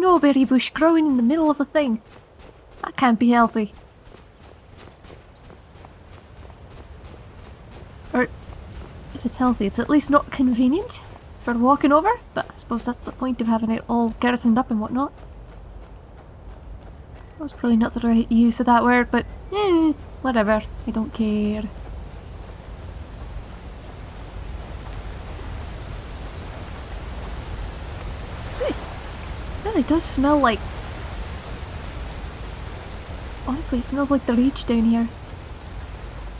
Snowberry bush growing in the middle of the thing. That can't be healthy. Or, if it's healthy, it's at least not convenient for walking over, but I suppose that's the point of having it all garrisoned up and whatnot. That was probably not the right use of that word, but eh, whatever. I don't care. It really does smell like... Honestly, it smells like the reach down here.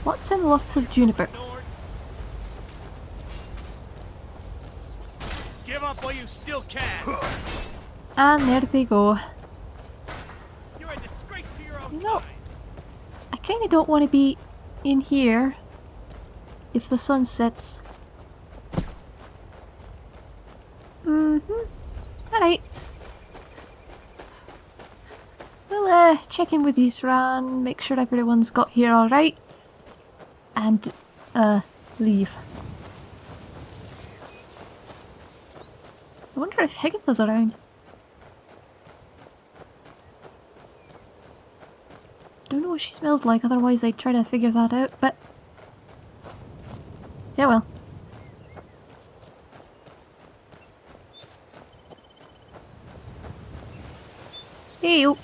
Lots and lots of juniper. Give up while you still can. And there they go. You're a disgrace to your own You know. I kinda don't want to be in here if the sun sets. Mm-hmm. Alright. Check in with Isran, make sure everyone's got here alright. And, uh, leave. I wonder if Higgitha's around. Don't know what she smells like, otherwise I'd try to figure that out, but... Yeah, well. Hey, you.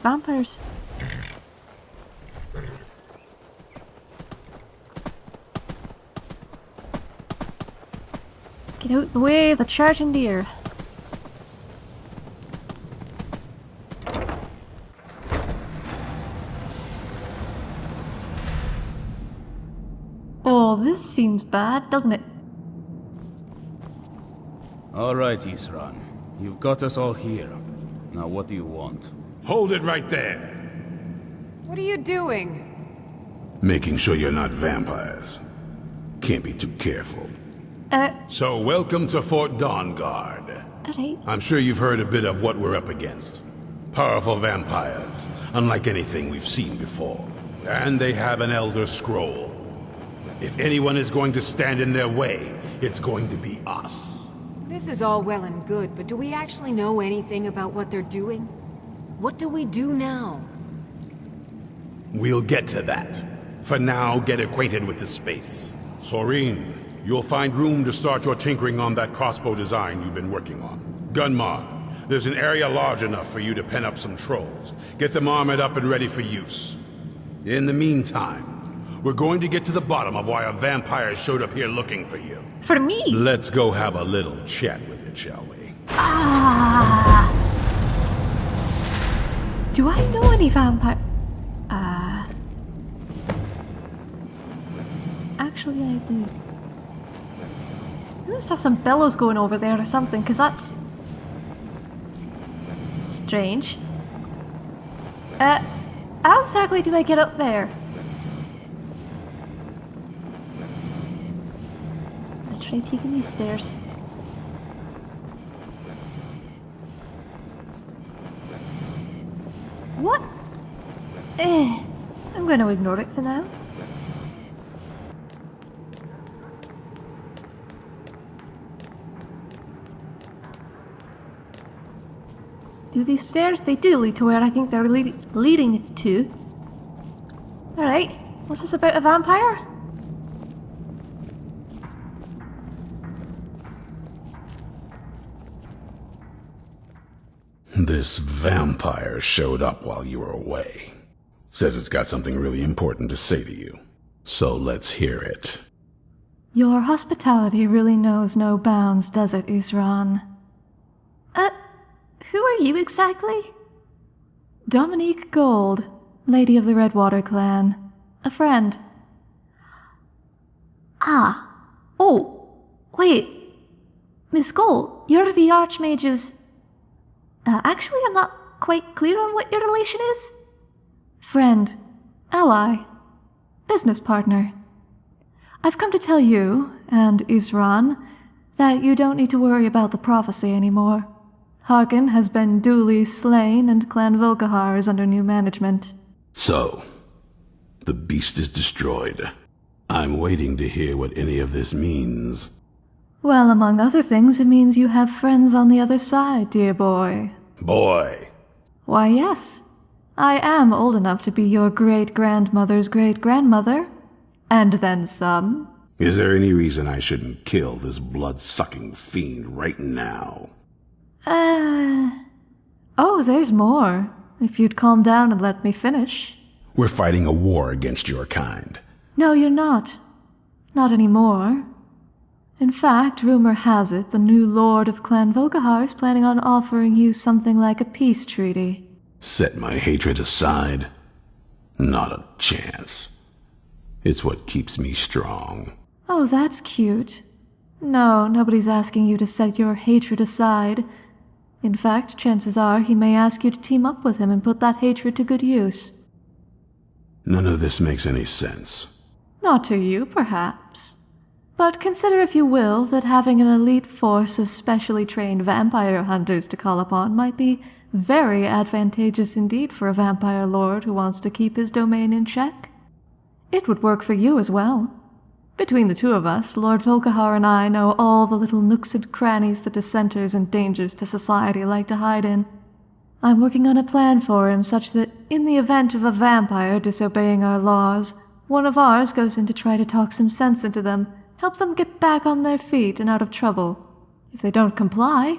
Dead vampires. Get out the way the charging deer. Oh, this seems bad, doesn't it? All right, Isran. You've got us all here. Now what do you want? Hold it right there. What are you doing? Making sure you're not vampires. Can't be too careful. Uh, So welcome to Fort Dawnguard. alright. I'm sure you've heard a bit of what we're up against. Powerful vampires, unlike anything we've seen before. And they have an Elder Scroll. If anyone is going to stand in their way, it's going to be us. This is all well and good, but do we actually know anything about what they're doing? What do we do now? We'll get to that. For now, get acquainted with the space. Sorine, you'll find room to start your tinkering on that crossbow design you've been working on. Gunmar, there's an area large enough for you to pen up some trolls. Get them armored up and ready for use. In the meantime, we're going to get to the bottom of why a vampire showed up here looking for you. For me! Let's go have a little chat with it, shall we? Ah. Do I know any vampire? Uh. Actually, I do. We must have some bellows going over there or something, because that's. strange. Uh. How exactly do I get up there? Try taking these stairs. What? Eh, I'm going to ignore it for now. Do these stairs? They do lead to where I think they're lead leading to. Alright, what's this about a vampire? This vampire showed up while you were away. Says it's got something really important to say to you. So let's hear it. Your hospitality really knows no bounds, does it, Isran? Uh, who are you exactly? Dominique Gold, Lady of the Redwater Clan. A friend. Ah. Oh, wait. Miss Gold, you're the Archmage's... Uh, actually, I'm not quite clear on what your relation is. Friend. Ally. Business partner. I've come to tell you, and Isran, that you don't need to worry about the prophecy anymore. Harkon has been duly slain, and Clan Volkihar is under new management. So, the beast is destroyed. I'm waiting to hear what any of this means. Well, among other things, it means you have friends on the other side, dear boy. Boy, Why, yes. I am old enough to be your great grandmother's great grandmother. And then some. is there any reason I shouldn't kill this blood-sucking fiend right now? Uh. Oh, there's more. If you'd calm down and let me finish. We're fighting a war against your kind. No, you're not. Not anymore. In fact, rumor has it the new lord of Clan Volkihar is planning on offering you something like a peace treaty. Set my hatred aside? Not a chance. It's what keeps me strong. Oh, that's cute. No, nobody's asking you to set your hatred aside. In fact, chances are he may ask you to team up with him and put that hatred to good use. None of this makes any sense. Not to you, perhaps. But consider, if you will, that having an elite force of specially trained vampire hunters to call upon might be very advantageous indeed for a vampire lord who wants to keep his domain in check. It would work for you as well. Between the two of us, Lord Volkihar and I know all the little nooks and crannies the dissenters and dangers to society like to hide in. I'm working on a plan for him such that, in the event of a vampire disobeying our laws, one of ours goes in to try to talk some sense into them, help them get back on their feet and out of trouble. If they don't comply,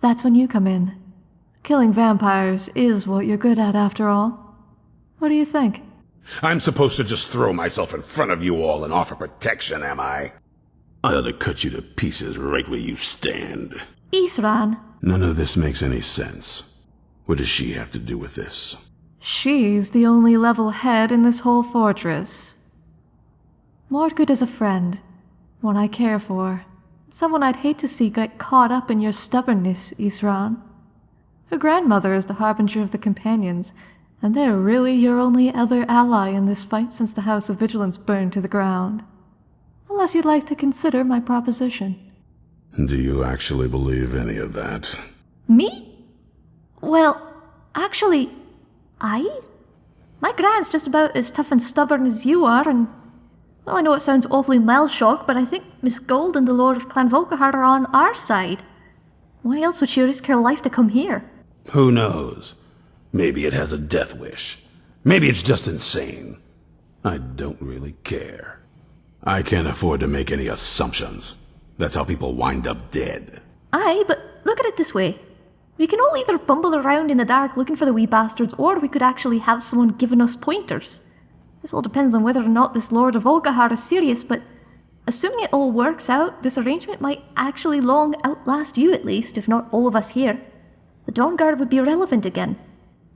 that's when you come in. Killing vampires is what you're good at, after all. What do you think? I'm supposed to just throw myself in front of you all and offer protection, am I? I ought to cut you to pieces right where you stand. Isran, None of this makes any sense. What does she have to do with this? she's the only level head in this whole fortress. Mordgood is a friend, one I care for, someone I'd hate to see get caught up in your stubbornness, Isran. Her grandmother is the harbinger of the companions, and they're really your only other ally in this fight since the House of Vigilance burned to the ground. Unless you'd like to consider my proposition. Do you actually believe any of that? Me? Well, actually, I? My gran's just about as tough and stubborn as you are, and. Well, I know it sounds awfully Malshock, but I think Miss Gold and the Lord of Clan Volkihar are on our side. Why else would she risk her life to come here? Who knows? Maybe it has a death wish. Maybe it's just insane. I don't really care. I can't afford to make any assumptions. That's how people wind up dead. Aye, but look at it this way. We can all either bumble around in the dark looking for the wee bastards, or we could actually have someone giving us pointers. This all depends on whether or not this Lord of Volkihar is serious, but assuming it all works out, this arrangement might actually long outlast you at least, if not all of us here. The Dawnguard would be relevant again.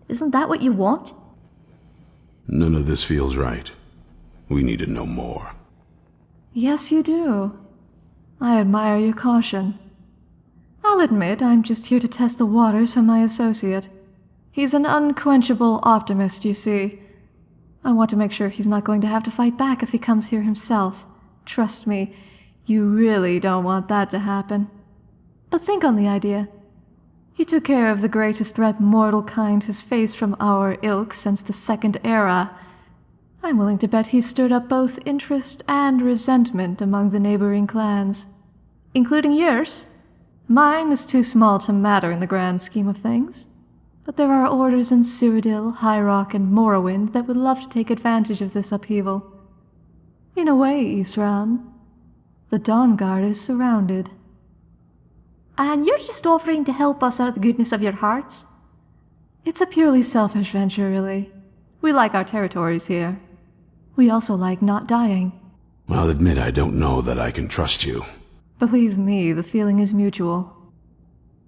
Isn't that what you want? None of this feels right. We need to know more. Yes, you do. I admire your caution. I'll admit I'm just here to test the waters for my associate. He's an unquenchable optimist, you see. I want to make sure he's not going to have to fight back if he comes here himself. Trust me, you really don't want that to happen. But think on the idea. He took care of the greatest threat mortal kind has faced from our ilk since the Second Era. I'm willing to bet he stirred up both interest and resentment among the neighboring clans. Including yours. Mine is too small to matter in the grand scheme of things. But there are orders in Cyrodiil, High Rock, and Morrowind that would love to take advantage of this upheaval. In a way, Isran, the Dawnguard is surrounded. And you're just offering to help us out of the goodness of your hearts? It's a purely selfish venture, really. We like our territories here. We also like not dying. I'll admit I don't know that I can trust you. Believe me, the feeling is mutual.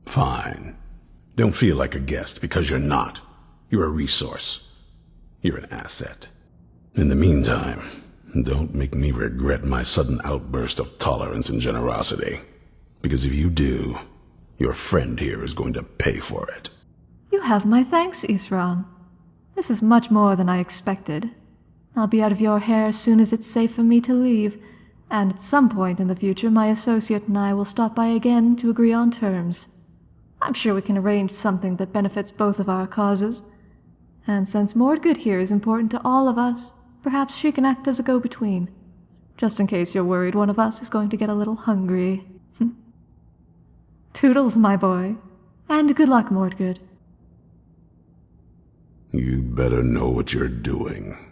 Fine. Don't feel like a guest because you're not. You're a resource. You're an asset. In the meantime, don't make me regret my sudden outburst of tolerance and generosity. Because if you do, your friend here is going to pay for it. You have my thanks, Isran. This is much more than I expected. I'll be out of your hair as soon as it's safe for me to leave, and at some point in the future, my associate and I will stop by again to agree on terms. I'm sure we can arrange something that benefits both of our causes. And since Mordgood here is important to all of us, perhaps she can act as a go between. Just in case you're worried one of us is going to get a little hungry. Toodles, my boy. And good luck, Mordgood. You better know what you're doing.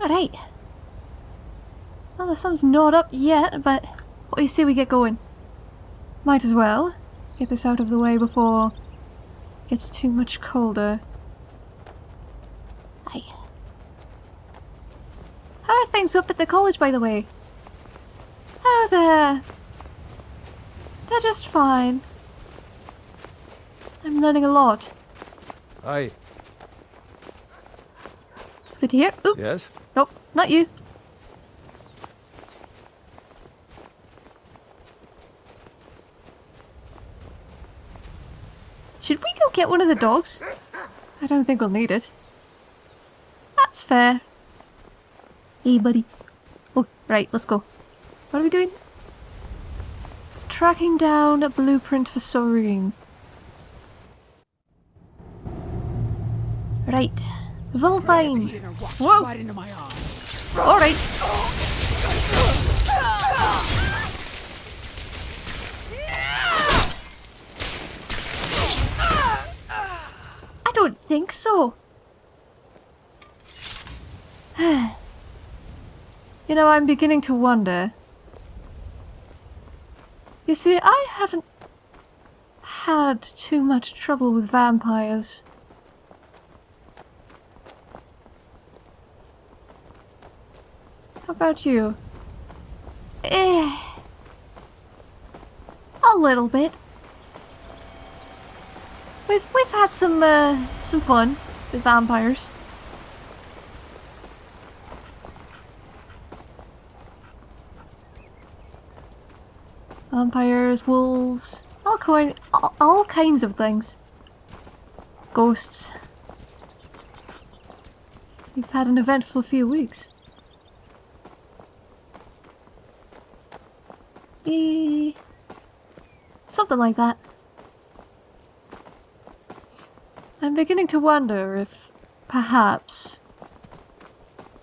Alright. Well, the sun's not up yet, but what do you say we get going? Might as well. Get this out of the way before it gets too much colder. Aye. How are things up at the college, by the way? Oh, they're... They're just fine. I'm learning a lot. Hi. It's good to hear. Oop. Yes? Nope, not you. Should we go get one of the dogs? I don't think we'll need it. That's fair. Hey, buddy. Oh, right, let's go. What are we doing? Tracking down a blueprint for Sorine. Right. Volvine. Whoa! Right into my arm. Alright. I don't think so. you know, I'm beginning to wonder. You see, I haven't had too much trouble with vampires. About you? Eh. A little bit. We've we've had some uh, some fun with vampires. Vampires, wolves, all kind, all, all kinds of things. Ghosts. We've had an eventful few weeks. Something like that. I'm beginning to wonder if, perhaps,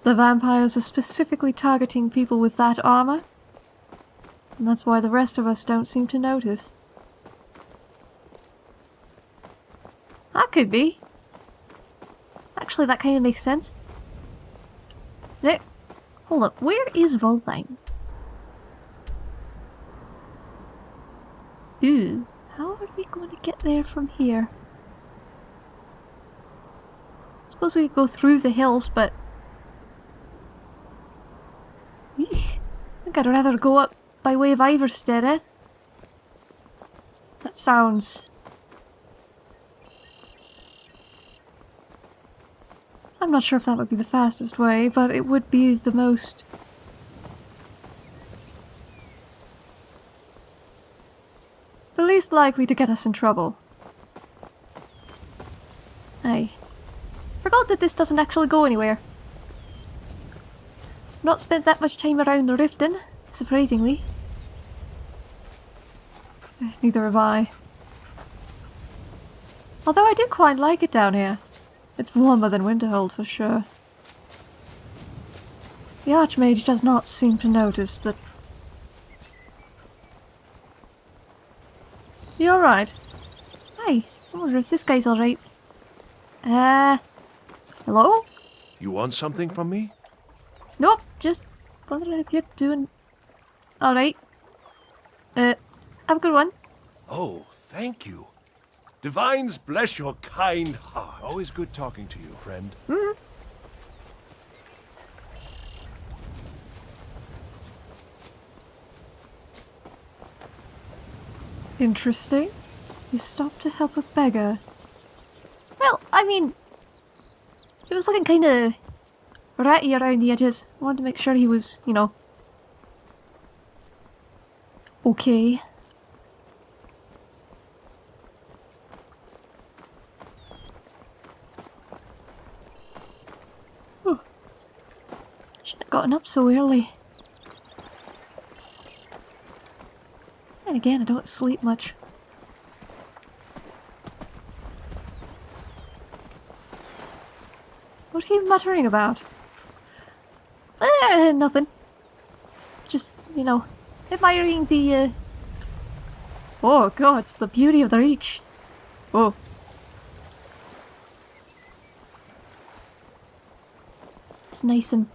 the vampires are specifically targeting people with that armor. And that's why the rest of us don't seem to notice. That could be. Actually, that kind of makes sense. No, hold up. Where is Volvine? Ooh, how are we going to get there from here? I Suppose we could go through the hills, but... I think I'd rather go up by way of Iverstead, eh? That sounds... I'm not sure if that would be the fastest way, but it would be the most... least likely to get us in trouble. Aye. Forgot that this doesn't actually go anywhere. Not spent that much time around the Riften, surprisingly. Eh, Neither have I. Although I do quite like it down here. It's warmer than Winterhold for sure. The Archmage does not seem to notice that... You alright? Hi, I wonder if this guy's alright. Uh... Hello? You want something from me? Nope, just wondering if you're doing... Alright. Uh, have a good one. Oh, thank you. Divines bless your kind heart. Always good talking to you, friend. Interesting. You stopped to help a beggar. Well, I mean, he was looking kind of ratty around the edges. I wanted to make sure he was, you know, okay. Shouldn't have gotten up so early. And again, I don't sleep much. What are you muttering about? Eh, nothing. Just, you know, admiring the, uh... Oh god, it's the beauty of the reach. Oh. It's nice and...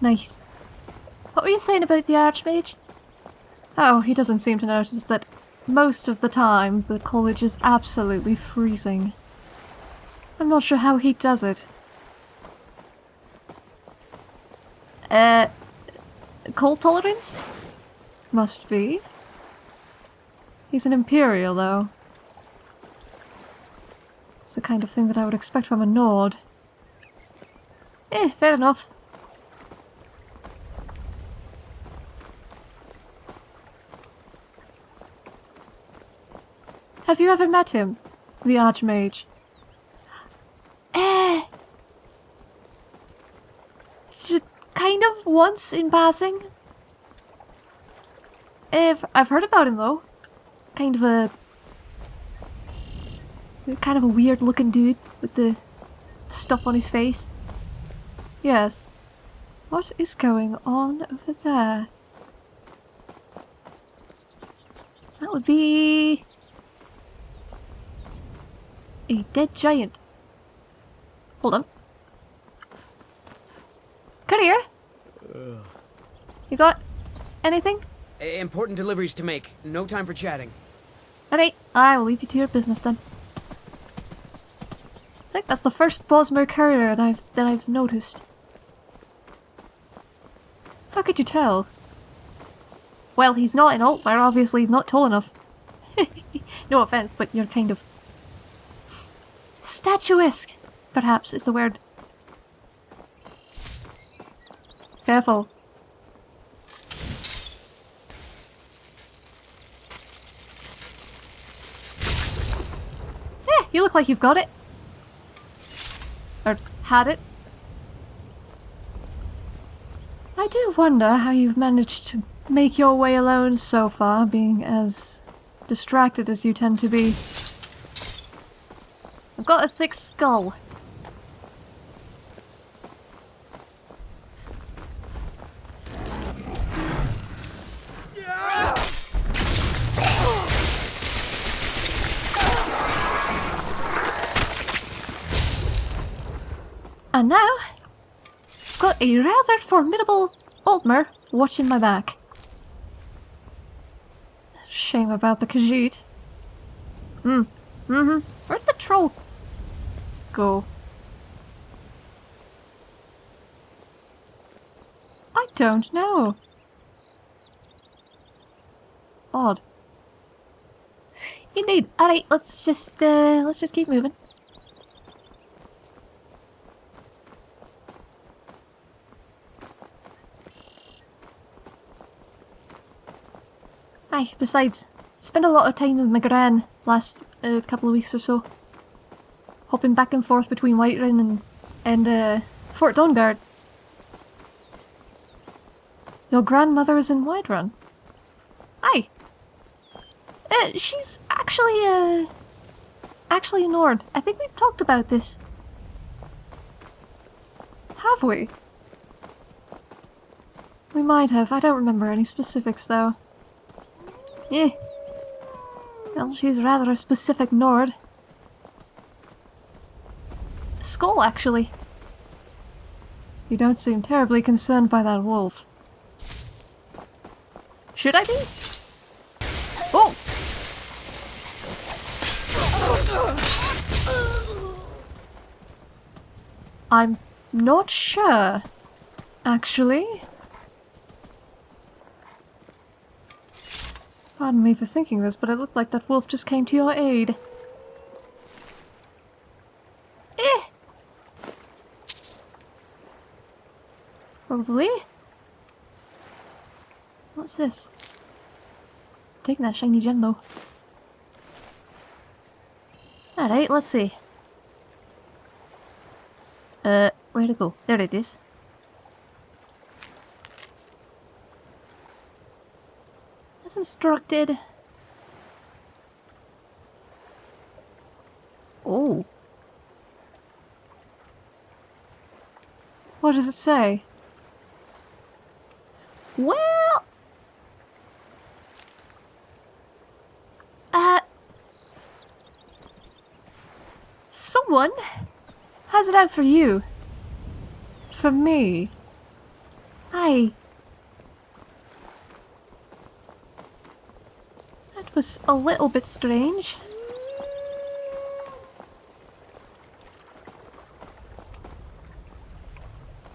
Nice. What were you saying about the Archmage? Oh, he doesn't seem to notice that most of the time the college is absolutely freezing. I'm not sure how he does it. Uh, cold tolerance? Must be. He's an Imperial, though. It's the kind of thing that I would expect from a Nord. Eh, fair enough. Have you ever met him? The Archmage? Eh. Just kind of once in passing. I've, I've heard about him though. Kind of a... Kind of a weird looking dude with the stuff on his face. Yes. What is going on over there? That would be... A dead giant. Hold on. Come here. Uh. You got anything? I- Important deliveries to make. No time for chatting. Alright, I will leave you to your business then. I think that's the first Bosmer courier that I've, that I've noticed. How could you tell? Well, he's not in Altmer, obviously he's not tall enough. no offense, but you're kind of... Statuesque, perhaps, is the word. Careful. Yeah, you look like you've got it. Or had it. I do wonder how you've managed to make your way alone so far, being as distracted as you tend to be. I've got a thick skull. And now, I've got a rather formidable Altmer watching my back. Shame about the Khajiit. Hmm. Mm-hmm. Where'd the troll go? I don't know. Odd. Indeed. Alright, let's just uh let's just keep moving. Aye, besides, spent a lot of time with my gran last uh, couple of weeks or so. Hopping back and forth between Whiterun and, and uh, Fort Dawnguard. Your grandmother is in Whiterun? Aye. Uh, she's actually, uh, actually a Nord. I think we've talked about this. Have we? We might have. I don't remember any specifics, though. Yeah. Well, she's rather a specific Nord. Skull, actually. You don't seem terribly concerned by that wolf. Should I be? Oh! I'm not sure, actually. Pardon me for thinking this, but it looked like that wolf just came to your aid. Eh! Probably. What's this? Taking that shiny gem though. Alright, let's see. Uh, where'd it go? There it is. As instructed. Oh. What does it say? Well... Uh... Someone has it out for you. For me. I... That was a little bit strange.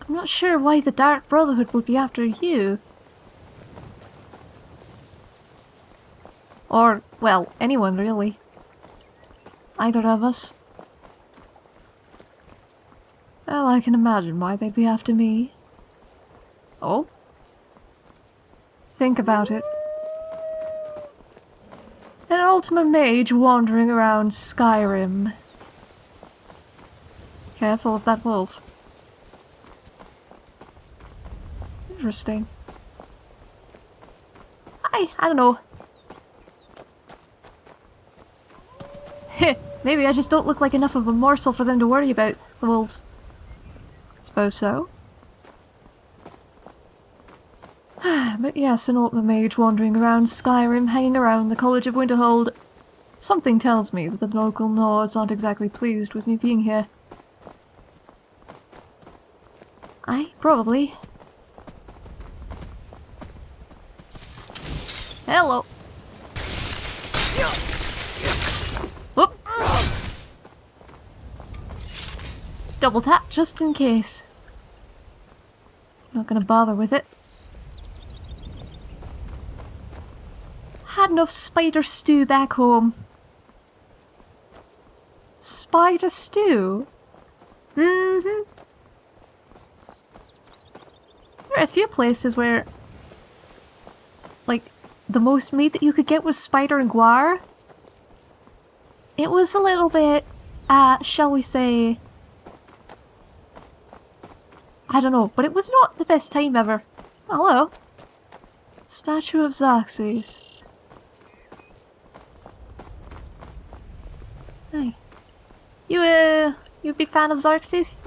I'm not sure why the Dark Brotherhood would be after you. Or, well, anyone really. Either of us. Well, I can imagine why they'd be after me. Oh? Think about it. An Altmer Mage wandering around Skyrim. Careful of that wolf. Interesting. I, I don't know. Heh, maybe I just don't look like enough of a morsel for them to worry about, the wolves. Suppose so. but yes, an Altmer Mage wandering around Skyrim, hanging around the College of Winterhold. Something tells me that the local Nords aren't exactly pleased with me being here. I probably. Hello. Whoop. Double tap just in case. Not gonna bother with it. Had enough spider stew back home. Spider stew? Mm-hmm. There are a few places where, like, the most meat that you could get was spider and guar. It was a little bit, uh, shall we say, I don't know, but it was not the best time ever. Hello. Statue of Xerxes. Hey. You, uh, you a big fan of Xerxes?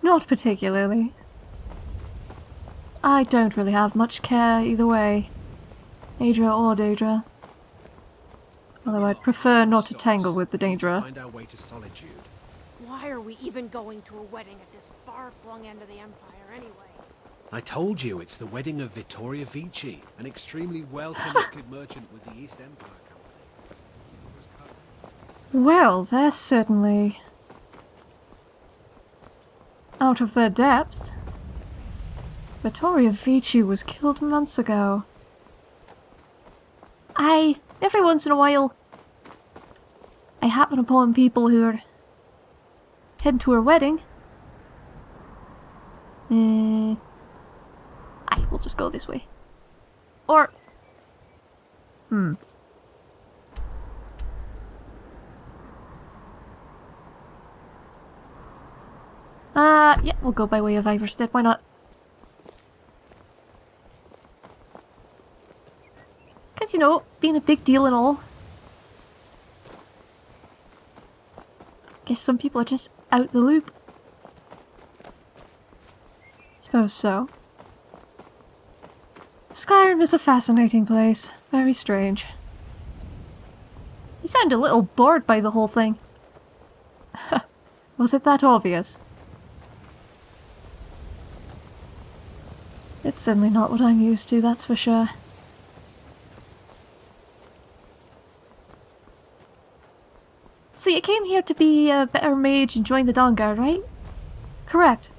Not particularly. I don't really have much care either way. Aedra or Daedra. Although I'd prefer not to tangle with the Daedra. Why are we even going to a wedding at this far-flung end of the Empire anyway? I told you, it's the wedding of Vittoria Vici, an extremely well-connected merchant with the East Empire Company. Well, they're certainly out of their depth. Vittoria Vici was killed months ago. I, every once in a while, I happen upon people who are heading to her wedding. Uh, I will just go this way. Or, hmm. Uh, yeah, we'll go by way of Iverstead, why not? Because, you know, being a big deal and all. Guess some people are just out the loop. Suppose so. Skyrim is a fascinating place. Very strange. You sound a little bored by the whole thing. Was it that obvious? It's certainly not what I'm used to, that's for sure. So you came here to be a better mage and join the Dawnguard, right? Correct.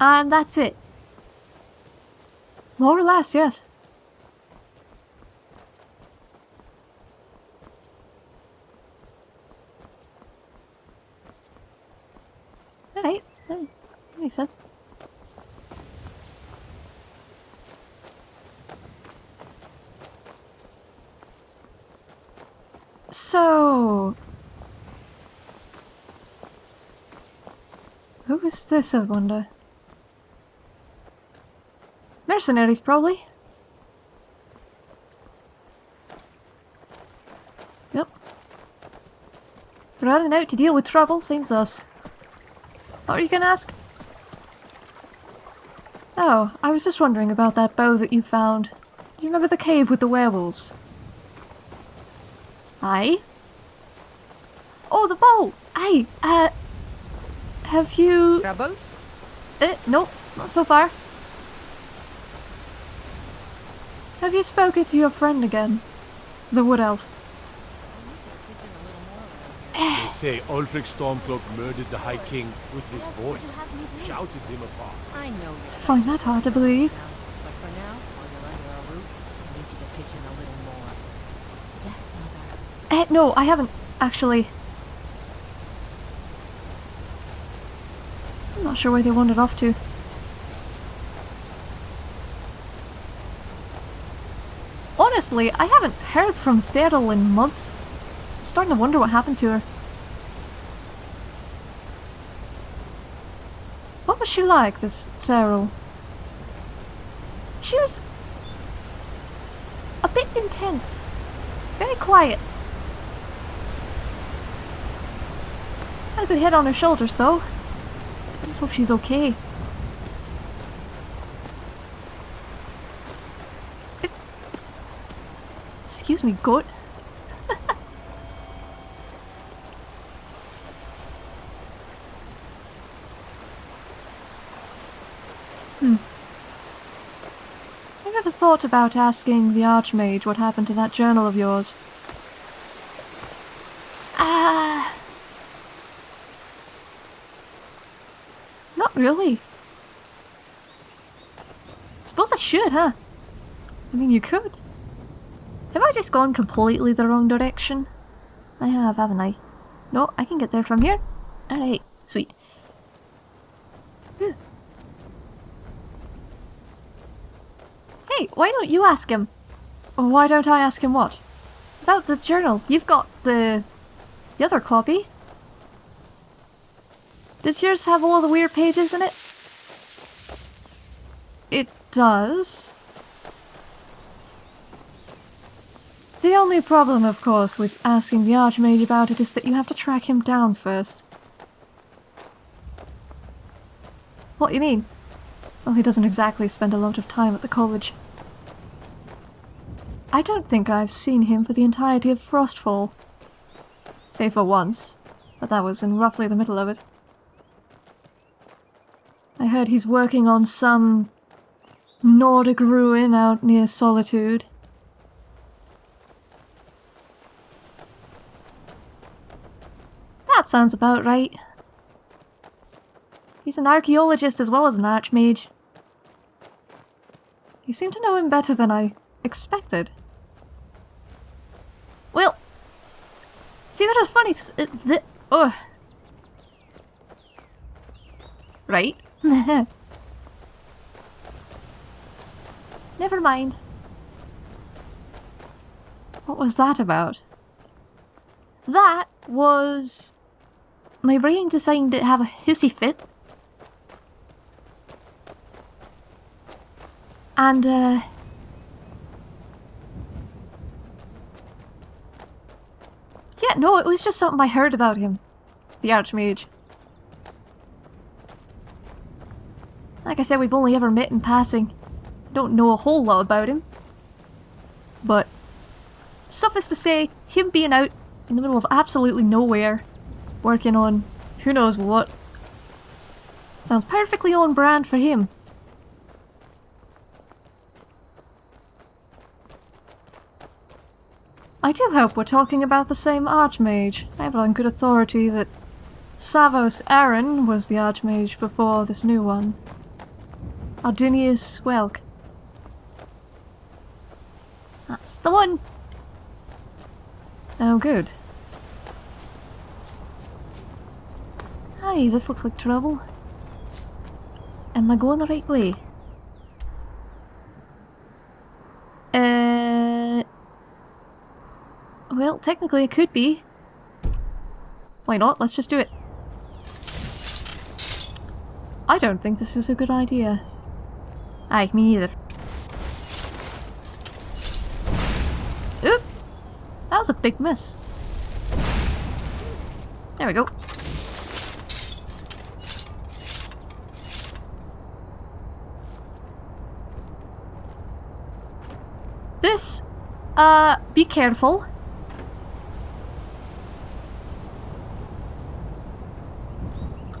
And that's it. More or less, yes. Alright, that makes sense. So... Who is this, I wonder? Mercenaries, probably. Yep. Running out to deal with trouble, seems us. What are you gonna ask? Oh, I was just wondering about that bow that you found. Do you remember the cave with the werewolves? Aye? Oh, the bow! Aye, uh... Have you... Trouble? Eh, nope, not so far. Have you spoken to your friend again? The wood elf. They say Ulfric Stormcloak murdered the High King with his voice, shouted him apart. I know you're Find that hard to believe. but for now, while you're under our roof, I need you to pitch in a little more. Yes, mother. Eh, no, I haven't, actually. I'm not sure where they wandered off to. Honestly, I haven't heard from Thedel in months. I'm starting to wonder what happened to her. What was she like, this Therill? She was... a bit intense. Very quiet. Had a good head on her shoulders, though. I just hope she's okay. Excuse me, goat. hmm. I never thought about asking the Archmage what happened to that journal of yours. Really. Suppose I should, huh? I mean, you could. Have I just gone completely the wrong direction? I have, haven't I? No, I can get there from here. Alright, sweet. Hey, why don't you ask him? Why don't I ask him what? About the journal. You've got the... the other copy. Does yours have all the weird pages in it? It does. The only problem, of course, with asking the Archmage about it is that you have to track him down first. What do you mean? Well, he doesn't exactly spend a lot of time at the college. I don't think I've seen him for the entirety of Frostfall. Save for once, but that was in roughly the middle of it. I heard he's working on some Nordic ruin out near Solitude. That sounds about right. He's an archaeologist as well as an archmage. You seem to know him better than I expected. Well, see that is funny. th- uh, th- oh. Right. Never mind. What was that about? That was my brain deciding to have a hissy fit. And, uh... Yeah, no, it was just something I heard about him. The Archmage. Like I said, we've only ever met in passing. Don't know a whole lot about him. But, suffice to say, him being out in the middle of absolutely nowhere, working on who knows what, sounds perfectly on brand for him. I do hope we're talking about the same Archmage. I have it on good authority that Savos Aren was the Archmage before this new one. Ardinius Welk. That's the one. Oh, good. Hi, this looks like trouble. Am I going the right way? Uh. Well, technically it could be. Why not? Let's just do it. I don't think this is a good idea. Aye, me neither. Oop! That was a big miss. There we go. This, uh, be careful.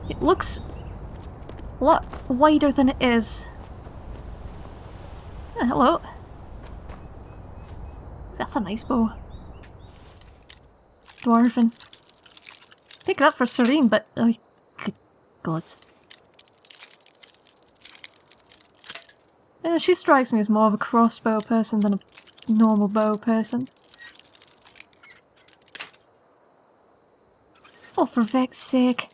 It looks a lot wider than it is. Uh, hello. That's a nice bow. Dwarven. Pick it up for Sorine, but... Oh, good gods. Yeah, she strikes me as more of a crossbow person than a normal bow person. Oh, for Vex's sake.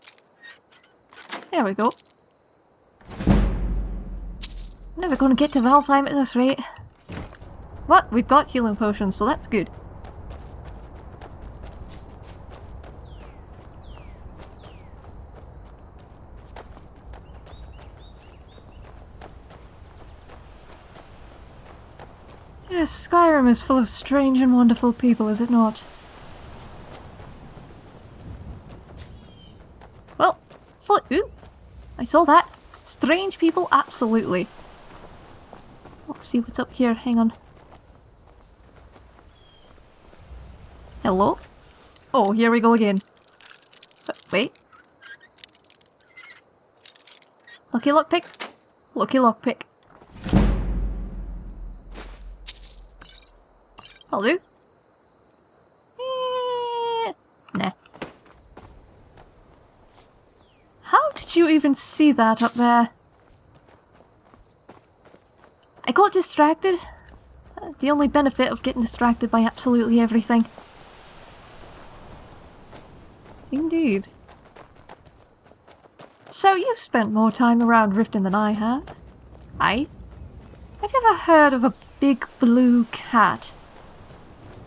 There we go. Never gonna get to Valtheim at this rate. What? We've got healing potions, so that's good. Yes, Skyrim is full of strange and wonderful people, is it not? Well. Ooh, I saw that. Strange people, absolutely. See what's up here. Hang on. Hello? Oh, here we go again. Uh, wait. Lucky lockpick. Lucky lockpick. Do. Eh, nah. How did you even see that up there? I got distracted. The only benefit of getting distracted by absolutely everything. Indeed. So you've spent more time around Riften than I have. I? Have you ever heard of a big blue cat?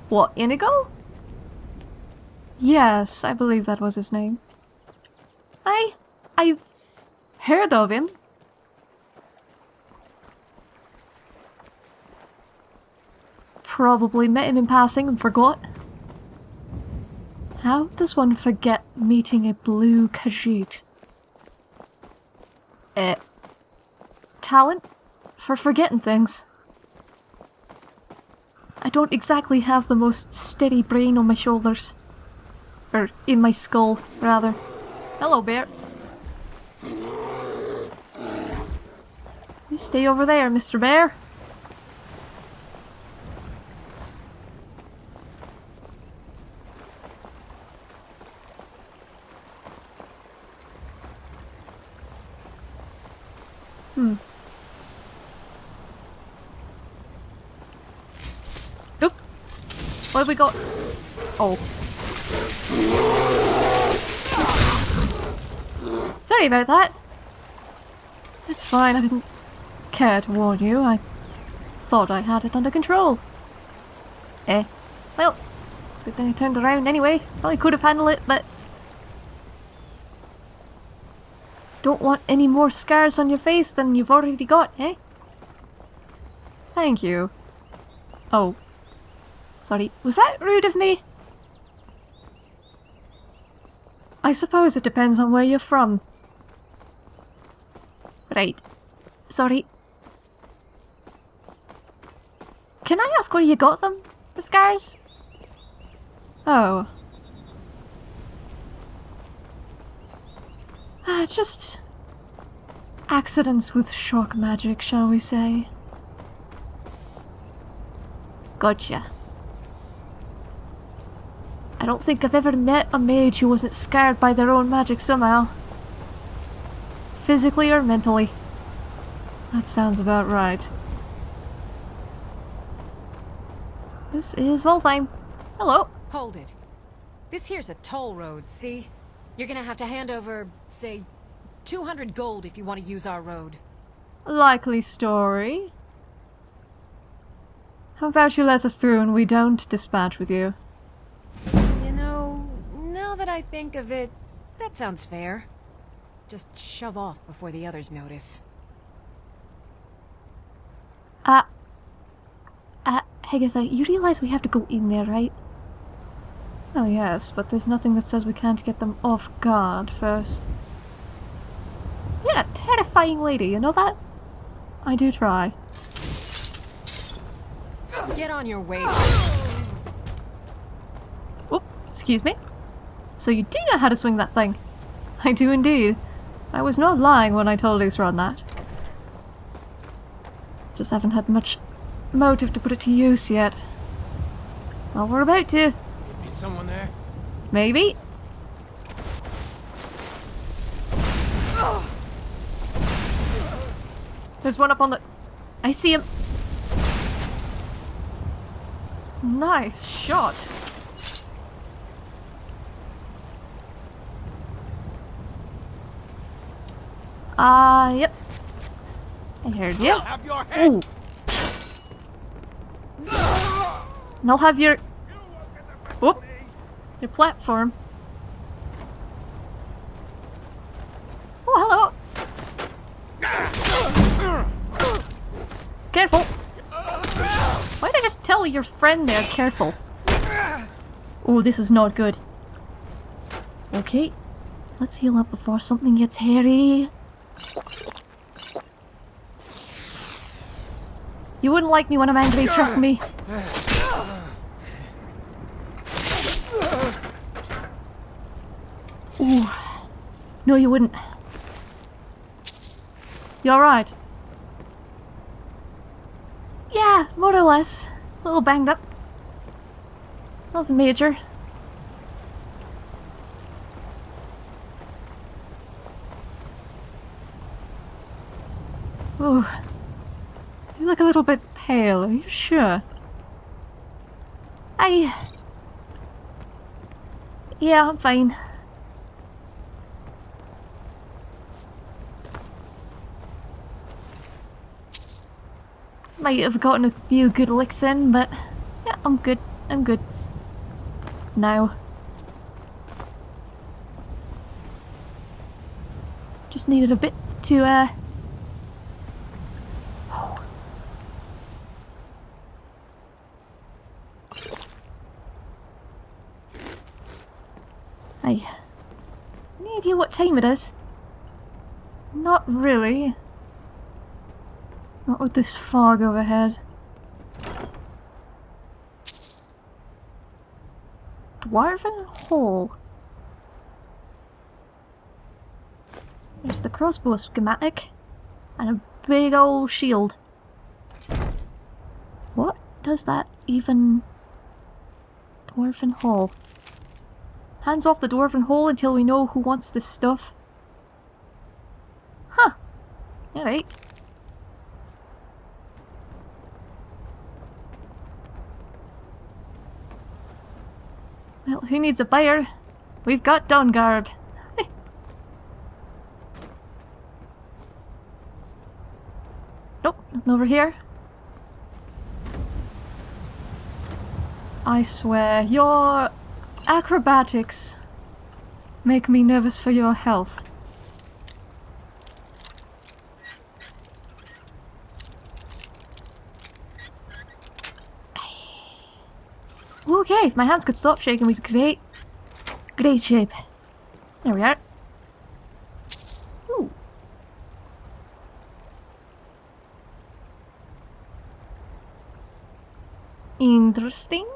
What, Inigo? Yes, I believe that was his name. I... I've heard of him. Probably met him in passing and forgot. How does one forget meeting a blue Khajiit? Eh. Talent? For forgetting things. I don't exactly have the most steady brain on my shoulders. Or in my skull, rather. Hello, bear. You stay over there, Mr. Bear. We got? Oh. Sorry about that. It's fine, I didn't care to warn you. I thought I had it under control. Eh. Well, good thing I turned around anyway. Probably could have handled it, but... Don't want any more scars on your face than you've already got, eh? Thank you. Oh. Sorry, was that rude of me? I suppose it depends on where you're from. Right. Sorry. Can I ask where you got them? The scars? Oh. Ah, just... accidents with shock magic, shall we say. Gotcha. I don't think I've ever met a mage who wasn't scarred by their own magic somehow. Physically or mentally. That sounds about right. This is Valtheim. Hello. Hold it. This here's a toll road, see? You're gonna have to hand over, say, 200 gold if you want to use our road. Likely story. How about you let us through and we don't dispatch with you? I think of it, that sounds fair. Just shove off before the others notice. Uh, uh, Hegatha, you realize we have to go in there, right? Oh yes, but there's nothing that says we can't get them off guard first. You're a terrifying lady, you know that? I do try. Get on your way. Oh, excuse me? So you do know how to swing that thing? I do indeed. I was not lying when I told Isran that. Just haven't had much motive to put it to use yet. Well, we're about to. Is someone there? Maybe. There's one up on the... I see him. Nice shot. Ah, uh, yep. I heard you. Have your. Ooh. And I'll have your... Whoop. Your platform. Oh, hello. Careful. Why did I just tell your friend there, careful? Oh, this is not good. Okay. Let's heal up before something gets hairy. You wouldn't like me when I'm angry, trust me. Ooh. No, you wouldn't. You alright? Yeah, more or less. A little banged up. Nothing major. Ooh. You look a little bit pale, are you sure? I... Yeah, I'm fine. Might have gotten a few good licks in, but yeah, I'm good. I'm good. Now. Just needed a bit to, uh... I... Any idea what time it is? Not really. Not with this fog overhead. Dwarven Hall. There's the crossbow schematic. And a big old shield. What does that even... Dwarven Hall. Hands off the Dwarven Hall until we know who wants this stuff. Huh. Alright. Well, who needs a buyer? We've got Dawnguard. nope, nothing over here. I swear, your acrobatics make me nervous for your health. Okay, if my hands could stop shaking, we could create great shape. There we are. Ooh. Interesting.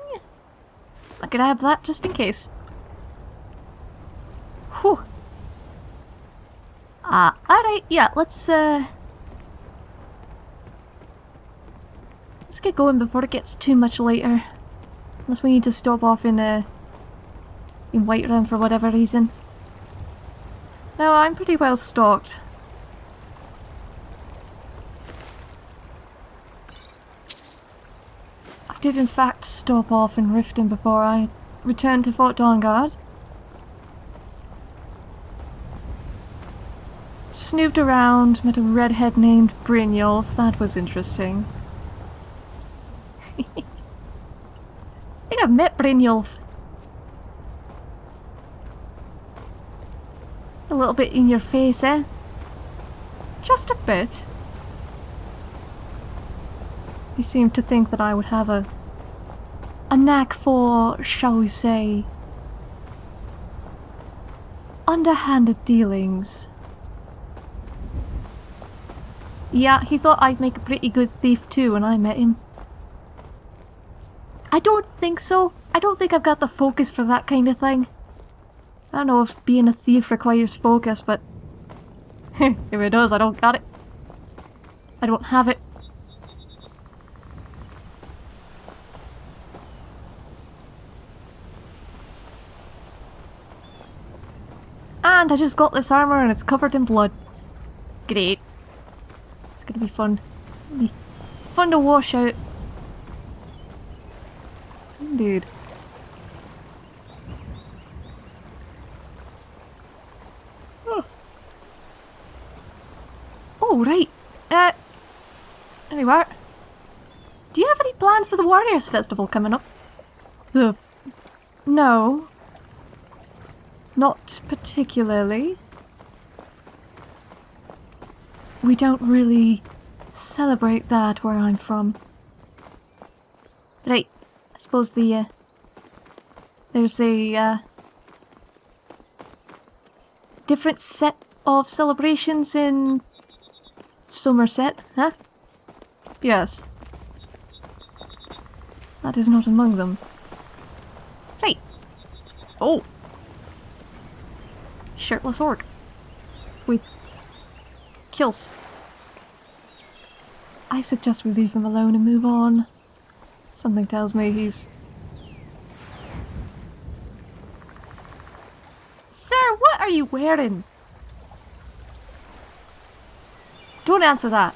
Have that just in case. Whew. Ah, uh, alright, yeah, let's, uh... Let's get going before it gets too much later. Unless we need to stop off in, uh... In Whiterun for whatever reason. No, I'm pretty well stocked. Did in fact stop off in Riften before I returned to Fort Dawnguard. Snooped around, met a redhead named Brynjolf. That was interesting. I think I've met Brynjolf. A little bit in your face, eh? Just a bit. Seemed to think that I would have a a knack for, shall we say, underhanded dealings. Yeah, he thought I'd make a pretty good thief too when I met him. I don't think so. I don't think I've got the focus for that kind of thing. I don't know if being a thief requires focus, but if it does, I don't got it. I don't have it. I just got this armor and it's covered in blood. Great. It's gonna be fun. It's gonna be fun to wash out. Indeed. Oh. Oh, right. Uh, anyway. Do you have any plans for the Warriors Festival coming up? The... No. Not particularly. We don't really celebrate that where I'm from. Right, I suppose the, uh, there's a, uh, different set of celebrations in Summerset, huh? Yes. That is not among them. Right. Oh shirtless orc with kills. I suggest we leave him alone and move on. Something tells me he's... Sir, what are you wearing? Don't answer that.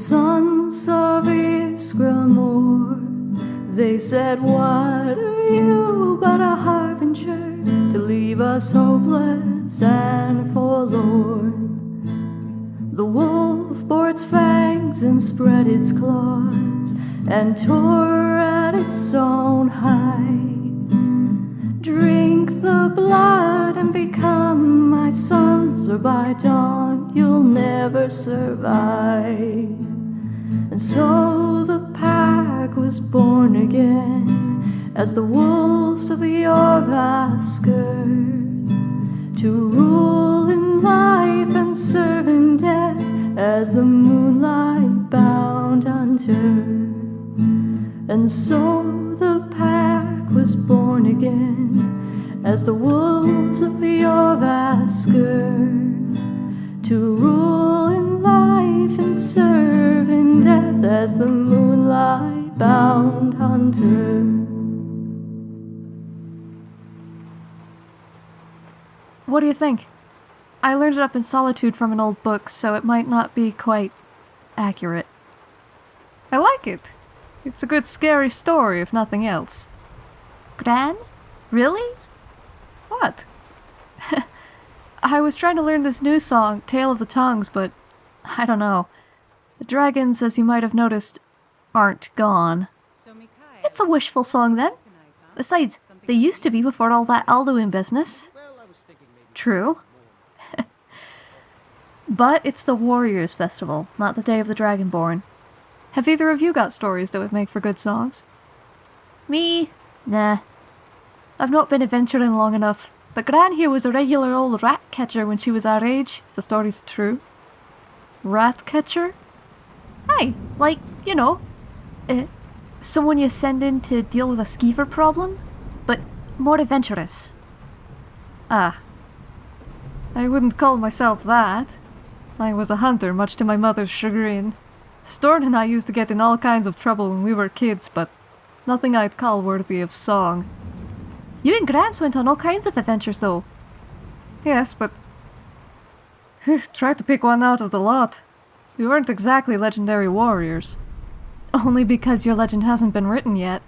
Sons of Ysgramor. They said, What are you but a harbinger to leave us hopeless and forlorn? The wolf bore its fangs and spread its claws and tore at its own hide. Drink the blood and become my sons, or by dawn you'll never survive. And so the pack was born again as the wolves of Jorvaskr to rule in life and serve in death as the moonlight bound hunter. And so the pack was born again as the wolves of Jorvaskr What do you think? I learned it up in solitude from an old book, so it might not be quite accurate. I like it. It's a good scary story, if nothing else. Gran? Really? What? I was trying to learn this new song, Tale of the Tongues, but I don't know. The dragons, as you might have noticed, aren't gone. It's a wishful song then. Besides, they used to be before all that Alduin business. True. but it's the Warriors Festival, not the Day of the Dragonborn. Have either of you got stories that would make for good songs? Me? Nah. I've not been adventuring long enough, but Gran here was a regular old rat catcher when she was our age, if the story's true. Rat catcher? Aye, like, you know, uh, someone you send in to deal with a skeever problem, but more adventurous. Ah. I wouldn't call myself that. I was a hunter, much to my mother's chagrin. Storn and I used to get in all kinds of trouble when we were kids, but nothing I'd call worthy of song. You and Gramps went on all kinds of adventures, though. Yes, but... Tried to pick one out of the lot. We weren't exactly legendary warriors. Only because your legend hasn't been written yet.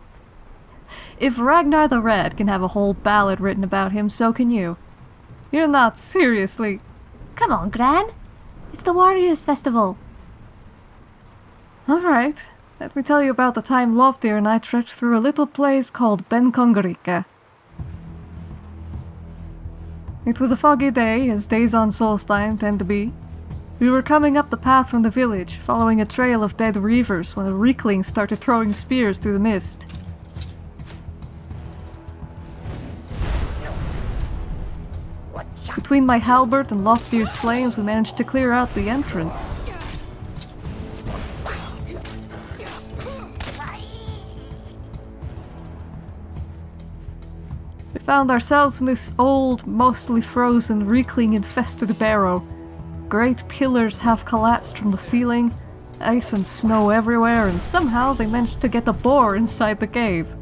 If Ragnar the Red can have a whole ballad written about him, so can you. You're not seriously... Come on, Gran. It's the Warriors Festival. Alright. Let me tell you about the time Loptir and I trekked through a little place called Benkongerike. It was a foggy day, as days on Solstheim tend to be. We were coming up the path from the village, following a trail of dead reavers when a reekling started throwing spears through the mist. Between my halberd and Loptir's flames, we managed to clear out the entrance. We found ourselves in this old, mostly frozen, reekling-infested barrow. Great pillars have collapsed from the ceiling, ice and snow everywhere, and somehow they managed to get a boar inside the cave.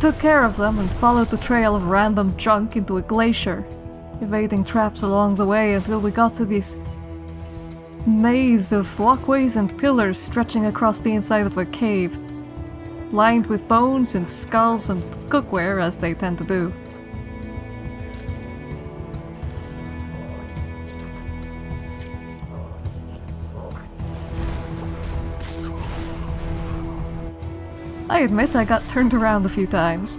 Took care of them and followed the trail of random junk into a glacier, evading traps along the way until we got to this maze of walkways and pillars stretching across the inside of a cave, lined with bones and skulls and cookware as they tend to do. I admit I got turned around a few times.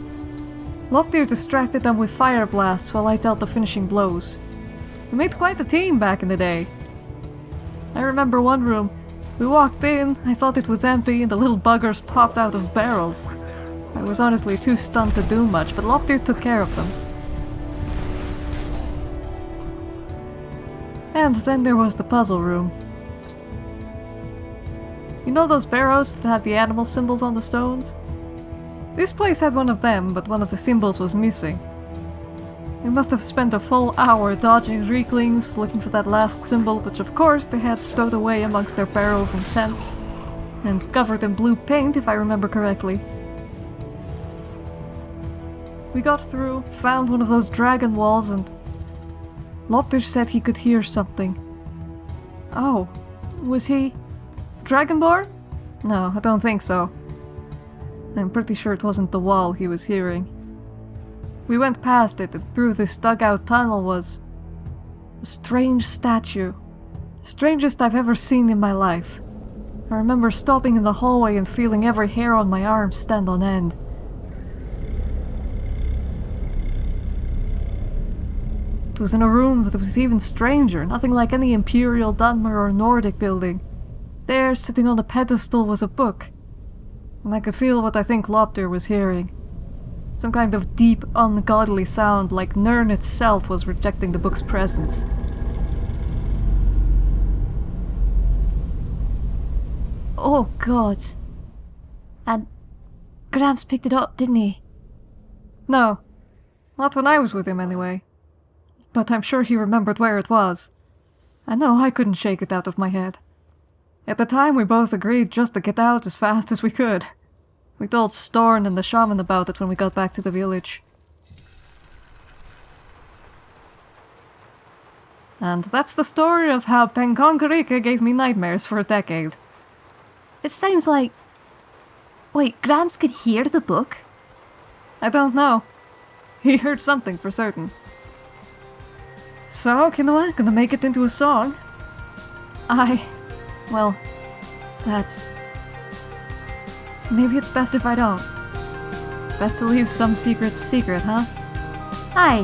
Loptir distracted them with fire blasts while I dealt the finishing blows. We made quite a team back in the day. I remember one room. We walked in, I thought it was empty, and the little buggers popped out of barrels. I was honestly too stunned to do much, but Loptir took care of them. And then there was the puzzle room. You know those barrows that have the animal symbols on the stones? This place had one of them, but one of the symbols was missing. We must have spent a full hour dodging reeklings, looking for that last symbol, which of course they had stowed away amongst their barrels and tents. And covered in blue paint, if I remember correctly. We got through, found one of those dragon walls, and... Loptir said he could hear something. Oh, was he... Dragonborn? No, I don't think so. I'm pretty sure it wasn't the wall he was hearing. We went past it, and through this dugout tunnel was... a strange statue. Strangest I've ever seen in my life. I remember stopping in the hallway and feeling every hair on my arm stand on end. It was in a room that was even stranger, nothing like any Imperial, Dunmer or Nordic building. There, sitting on a pedestal, was a book. And I could feel what I think Loptir was hearing. Some kind of deep, ungodly sound, like Nirn itself was rejecting the book's presence. Oh, God. And Gramps picked it up, didn't he? No. Not when I was with him, anyway. But I'm sure he remembered where it was. I know I couldn't shake it out of my head. At the time, we both agreed just to get out as fast as we could. We told Storn and the shaman about it when we got back to the village. And that's the story of how Benkongerike gave me nightmares for a decade. It sounds like... Wait, Gramps could hear the book? I don't know. He heard something for certain. So, Kinoa, gonna make it into a song? I... Well, that's... Maybe it's best if I don't. Best to leave some secrets secret, huh? Hi,